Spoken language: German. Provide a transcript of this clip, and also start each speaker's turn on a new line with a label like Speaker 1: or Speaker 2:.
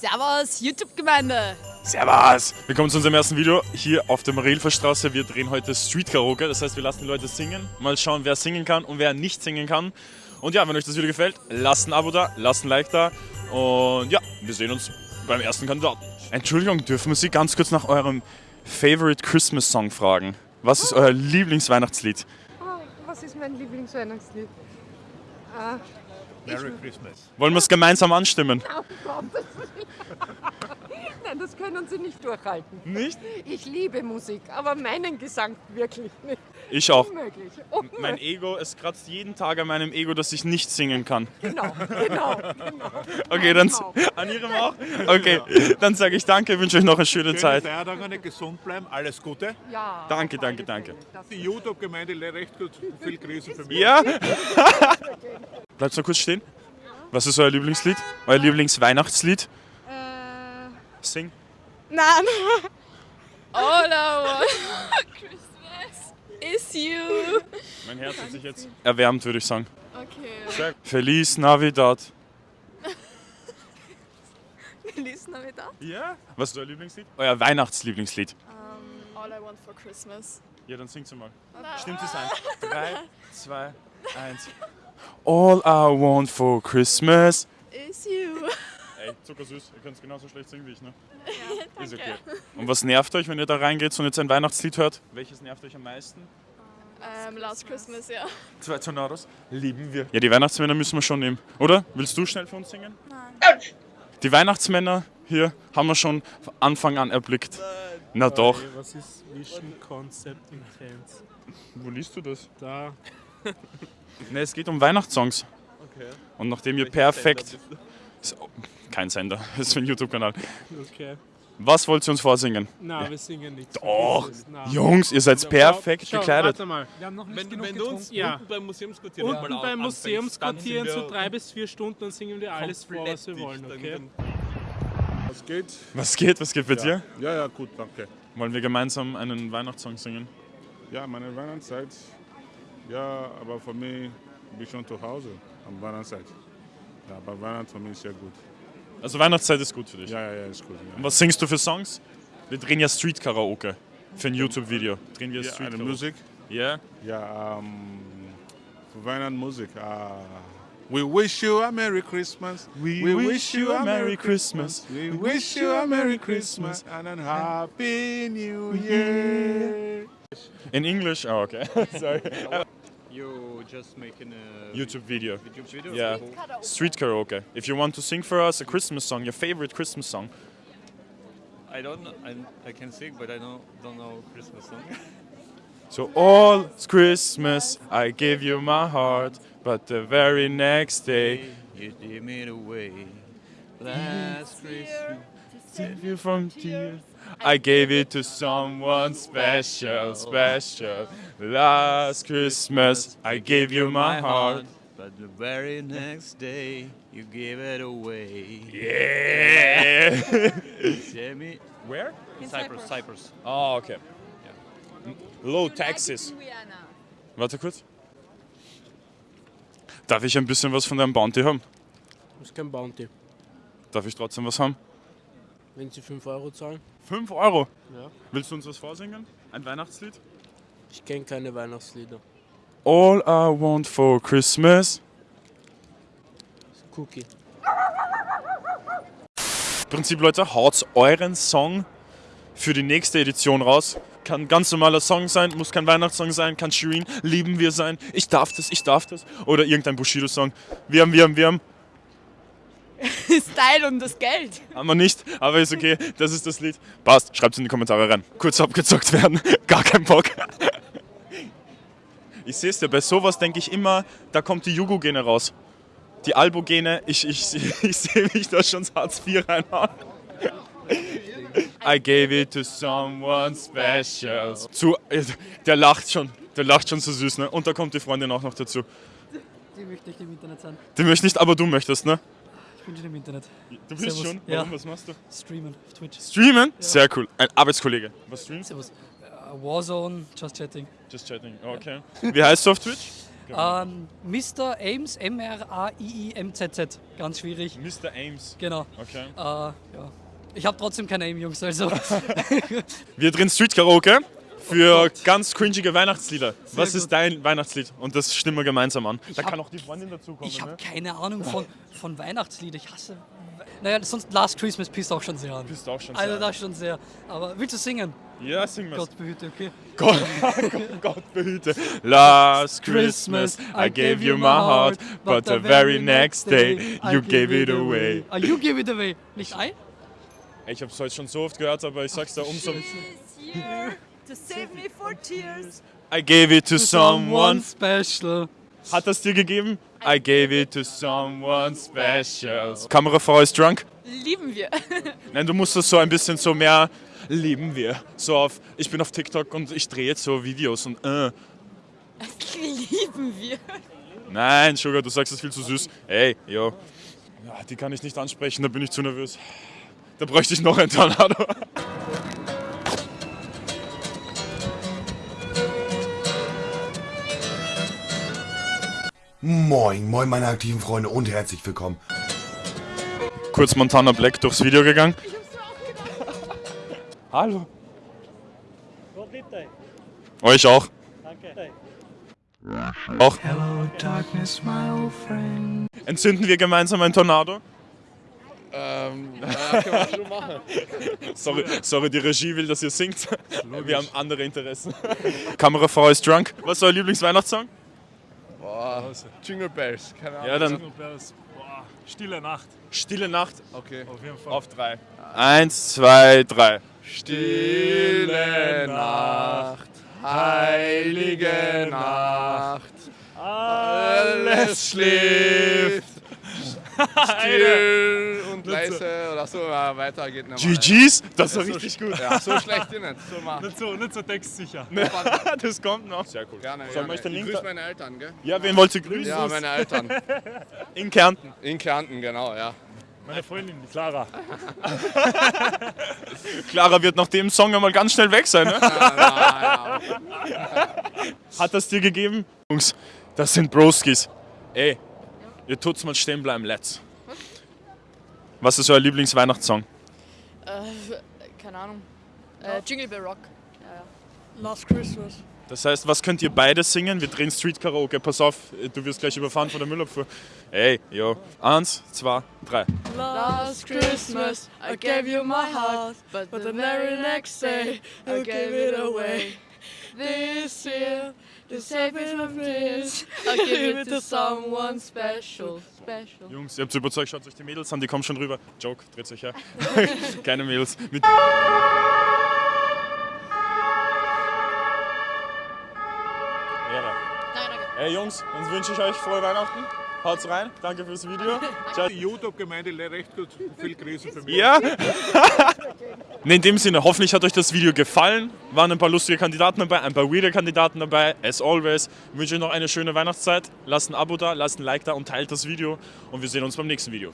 Speaker 1: Servus, YouTube-Gemeinde.
Speaker 2: Servus! Willkommen zu unserem ersten Video hier auf der Marilferstraße. Wir drehen heute Street Karaoke, das heißt, wir lassen die Leute singen. Mal schauen, wer singen kann und wer nicht singen kann. Und ja, wenn euch das Video gefällt, lasst ein Abo da, lasst ein Like da. Und ja, wir sehen uns beim ersten Kandidaten. Entschuldigung, dürfen wir Sie ganz kurz nach eurem Favorite Christmas Song fragen? Was ist euer Lieblingsweihnachtslied?
Speaker 3: Ah, was ist mein Lieblingsweihnachtslied? Ah,
Speaker 4: Merry Christmas.
Speaker 2: Wollen wir es gemeinsam anstimmen?
Speaker 3: Nein, das können Sie nicht durchhalten.
Speaker 2: Nicht?
Speaker 3: Ich liebe Musik, aber meinen Gesang wirklich nicht.
Speaker 2: Ich auch.
Speaker 3: Unmöglich.
Speaker 2: Mein
Speaker 3: Unmöglich.
Speaker 2: Ego, es kratzt jeden Tag an meinem Ego, dass ich nicht singen kann.
Speaker 3: Genau, genau, genau.
Speaker 2: Okay, dann
Speaker 3: Genau.
Speaker 2: an Ihrem auch? Okay, dann sage ich danke, wünsche euch noch eine schöne
Speaker 4: Schöne
Speaker 2: Zeit.
Speaker 4: Feiertage, gesund bleiben, alles Gute.
Speaker 3: Ja,
Speaker 2: Danke, danke, danke.
Speaker 4: Die YouTube-Gemeinde recht gut, viel Grüße für mich.
Speaker 2: Ja? Bleibt noch kurz stehen. Was ist euer Lieblingslied? Euer Lieblingsweihnachtslied?
Speaker 3: Äh,
Speaker 2: Sing.
Speaker 1: Nein. All I want for Christmas is you.
Speaker 2: Mein Herz hat sich jetzt erwärmt, würde ich sagen.
Speaker 1: Okay.
Speaker 2: Feliz Navidad.
Speaker 1: Feliz Navidad.
Speaker 2: Ja? Was ist euer Lieblingslied? Euer Weihnachtslieblingslied.
Speaker 1: Um, all I want for Christmas.
Speaker 2: Ja, dann singt sie mal. Stimmt es ein? Drei, zwei, eins. All I want for Christmas.
Speaker 1: Is you.
Speaker 2: Ey, zuckersüß. Ihr könnt es genauso schlecht singen wie ich, ne? Ja, Ist okay. Und was nervt euch, wenn ihr da reingeht und jetzt ein Weihnachtslied hört? Welches nervt euch am meisten?
Speaker 1: Um, last Christmas, ja.
Speaker 2: Zwei Tornados. Lieben wir. Ja, die Weihnachtsmänner müssen wir schon nehmen. Oder? Willst du schnell für uns singen?
Speaker 1: Nein.
Speaker 2: Die Weihnachtsmänner hier haben wir schon von Anfang an erblickt. Na doch.
Speaker 5: Was ist Vision Concept Intense?
Speaker 2: Wo liest du das?
Speaker 5: Da.
Speaker 2: Ne, es geht um Weihnachtssongs.
Speaker 5: Okay.
Speaker 2: Und nachdem ihr perfekt. Ist- oh, Kein Sender, das ist ein YouTube-Kanal.
Speaker 5: Okay.
Speaker 2: Was wollt ihr uns vorsingen?
Speaker 5: Na, wir singen nicht.
Speaker 2: Doch. Jungs, ihr seid perfekt
Speaker 5: schau,
Speaker 2: gekleidet.
Speaker 5: Warte mal.
Speaker 3: wir haben noch nicht
Speaker 6: Wenn,
Speaker 3: genug
Speaker 6: wenn du uns
Speaker 3: getrunken.
Speaker 5: Ja.
Speaker 6: unten beim Museumsquartier
Speaker 5: Unten beim
Speaker 6: anfängst,
Speaker 5: Museumsquartier
Speaker 6: sind
Speaker 5: so drei bis vier Stunden, dann singen wir alles vor, was wir wollen, okay?
Speaker 4: Was geht?
Speaker 2: Was geht? Was geht bei dir?
Speaker 4: Ja, ja, gut, danke.
Speaker 2: Wollen wir gemeinsam einen Weihnachtssong singen?
Speaker 4: Ja, meine Weihnachtszeit. Ja, aber für mich bin ich schon zu Hause am Weihnachtszeit. Ja, aber Weihnachten für mich ist sehr gut.
Speaker 2: Also Weihnachtszeit ist gut für dich.
Speaker 4: Ja, ja, ja, ist gut.
Speaker 2: Und
Speaker 4: Ja.
Speaker 2: was singst du für Songs? Wir drehen ja Street Karaoke. Für ein YouTube-Video. Drehen wir
Speaker 4: Ja,
Speaker 2: Street Karaoke.
Speaker 4: Musik.
Speaker 2: Ja?
Speaker 4: Ja, ähm, für Weihnachten Musik. ah, we wish you a Merry Christmas.
Speaker 2: We wish you a Merry Christmas.
Speaker 4: We wish you a Merry Christmas and a Happy New Year.
Speaker 2: In English? Oh, okay. Sorry.
Speaker 6: You just making a
Speaker 2: YouTube video.
Speaker 6: YouTube video?
Speaker 2: Yeah. Street karaoke. If you want to sing for us a Christmas song, your favorite Christmas song.
Speaker 6: I don't know, I, I can sing, but I don't, don't know Christmas song.
Speaker 2: So all Christmas I give you my heart, but the very next day
Speaker 6: you give me away. Last Christmas.
Speaker 2: save you from tears. I gave it to someone special, special. Last Christmas I gave you my heart.
Speaker 6: But the very next day, you gave it away.
Speaker 2: Yeah.
Speaker 6: Tell me.
Speaker 2: Where?
Speaker 6: Cyprus, Cyprus.
Speaker 2: Oh, okay. Low taxes. Warte kurz. Darf ich ein bisschen was von deinem Bounty haben?
Speaker 5: Das ist kein Bounty.
Speaker 2: Darf ich trotzdem was haben?
Speaker 5: Wenn Sie 5 Euro zahlen?
Speaker 2: 5 Euro.
Speaker 5: Ja.
Speaker 2: Willst du uns was vorsingen? Ein Weihnachtslied?
Speaker 5: Ich kenne keine Weihnachtslieder.
Speaker 2: All I want for Christmas.
Speaker 5: Cookie.
Speaker 2: Prinzip, Leute, haut euren Song für die nächste Edition raus. Kann ein ganz normaler Song sein, muss kein Weihnachtssong sein, kann Shirin, lieben wir sein, ich darf das, ich darf das. Oder irgendein Bushido-Song. Wir haben, wir haben, wir haben.
Speaker 1: Style und das Geld.
Speaker 2: Haben wir nicht, aber ist okay, das ist das Lied. Passt, schreibt's in die Kommentare rein. Kurz abgezockt werden, gar kein Bock. Ich sehe es ja, bei sowas denke ich immer, da kommt die Jugo-Gene raus. Die Albo-Gene, ich, ich, ich sehe mich da schon Hartz IV reinhauen. I gave it to someone special. Zu, der lacht schon, der lacht schon so süß, ne? Und da kommt die Freundin auch noch dazu.
Speaker 7: Die möchte nicht im Internet sein.
Speaker 2: Die möchte nicht, aber du möchtest, ne?
Speaker 7: Bin schon im Internet.
Speaker 2: Du bist
Speaker 7: Servus.
Speaker 2: schon?
Speaker 7: Ja.
Speaker 2: Warum, was machst du?
Speaker 7: Streamen auf Twitch.
Speaker 2: Streamen? Sehr cool. Ein Arbeitskollege. Was streamst
Speaker 7: Servus. Äh, Warzone, Just Chatting.
Speaker 2: Just chatting. Okay. Wie heißt du auf Twitch?
Speaker 7: Ähm, Mr. Ames, M-R-A-I-I-M-Z-Z. Ganz schwierig.
Speaker 2: Mr. Ames.
Speaker 7: Genau.
Speaker 2: Okay.
Speaker 7: Äh, ja. Ich habe trotzdem kein Aim, Jungs, also.
Speaker 2: Wir drehen Street Karaoke für ganz cringige Weihnachtslieder. Was
Speaker 7: gut.
Speaker 2: ist dein Weihnachtslied? Und das stimmen wir gemeinsam an. da
Speaker 7: hab-
Speaker 2: kann auch die Freundin dazukommen.
Speaker 7: Ich habe
Speaker 2: ne?
Speaker 7: keine Ahnung von, von Weihnachtslied. Ich hasse. Naja, sonst Last Christmas pisst auch schon sehr an.
Speaker 2: Bist auch schon
Speaker 7: Also
Speaker 2: sehr-
Speaker 7: das schon sehr. Aber willst du singen?
Speaker 2: Ja, sing mal.
Speaker 7: Gott behüte, okay.
Speaker 2: Gott, Gott, behüte. Last Christmas I gave you my heart, but the very next day you gave it away.
Speaker 7: Ah, you give it away. Nicht I?
Speaker 2: Ich hab's heute schon so oft gehört, aber ich sag's da umso.
Speaker 8: To save me for tears.
Speaker 2: I gave it to someone.
Speaker 7: special.
Speaker 2: Hat das dir gegeben? I gave it to someone special. Kamerafrau ist drunk?
Speaker 1: Lieben wir.
Speaker 2: Nein, du musst das so ein bisschen so mehr lieben wir. So auf, ich bin auf TikTok und ich drehe jetzt so Videos und äh.
Speaker 1: Lieben wir.
Speaker 2: Nein, Sugar, du sagst es viel zu süß. Ey, yo. Ja, die kann ich nicht ansprechen, da bin ich zu nervös. Da bräuchte ich noch einen Tornado.
Speaker 9: Moin, moin meine aktiven Freunde und herzlich willkommen.
Speaker 2: Kurz Montana Black durchs Video gegangen. Hallo. Euch auch. Auch. Entzünden wir gemeinsam ein Tornado?
Speaker 10: Ähm, ja, können wir schon machen.
Speaker 2: Sorry, sorry, die Regie will, dass ihr singt. Wir haben andere Interessen. Kamerafrau ist drunk. Was ist euer Lieblingsweihnachtssong?
Speaker 10: Boah, Jingle Bells, keine Ahnung.
Speaker 2: Ja, dann
Speaker 6: Stille Nacht.
Speaker 2: Stille Nacht
Speaker 10: Okay.
Speaker 6: Auf jeden Fall.
Speaker 2: auf drei. Eins, zwei, drei.
Speaker 10: Stille Nacht, heilige Nacht, alles schläft, still und leise oder so, ja, weiter geht nicht mehr.
Speaker 2: GG's? Das war richtig gut.
Speaker 10: Ja, so schlecht nicht, so mal.
Speaker 6: Nicht so, nicht so textsicher.
Speaker 2: Das kommt noch. Sehr cool.
Speaker 10: Gerne,
Speaker 2: Sollen wir
Speaker 10: gerne.
Speaker 2: den
Speaker 10: Ich
Speaker 2: Link
Speaker 10: grüße meine Eltern, gell?
Speaker 2: Ja, wen wollt ihr grüßen?
Speaker 10: Ja, meine Eltern.
Speaker 2: In Kärnten.
Speaker 10: In Kärnten, genau, ja.
Speaker 6: Meine Freundin, die Clara.
Speaker 2: Clara wird nach dem Song einmal ganz schnell weg sein. Ne?
Speaker 10: Ja, ja,
Speaker 2: Hat das dir gegeben? Jungs, das sind Broskis. Ey, ihr tut's mal stehen bleiben, let's. Was ist euer Lieblingsweihnachtssong?
Speaker 1: Äh, keine Ahnung. Äh, Jingle Bell Rock. Ja, ja.
Speaker 7: Last Christmas.
Speaker 2: Das heißt, was könnt ihr beide singen? Wir drehen Street Karaoke. Pass auf, du wirst gleich überfahren von der Müllabfuhr. Ey, yo. Eins, zwei, drei.
Speaker 1: Last Christmas I gave you my heart, but the very next day I gave it away. This year, to save me from this, I give it to someone special, special.
Speaker 2: Jungs, ihr habt überzeugt, schaut euch die Mädels an, die kommen schon rüber. Joke, dreht euch her. Keine Mädels. Mit. Ey Jungs, dann wünsche ich euch frohe Weihnachten. Haut's rein, danke fürs Video. Ciao.
Speaker 6: Die YouTube-Gemeinde recht gut. Viel Grüße für mich.
Speaker 2: Ja? In dem Sinne, hoffentlich hat euch das Video gefallen. Waren ein paar lustige Kandidaten dabei, ein paar weirde Kandidaten dabei. As always, wünsche euch noch eine schöne Weihnachtszeit. Lasst ein Abo da, lasst ein Like da und teilt das Video. Und wir sehen uns beim nächsten Video.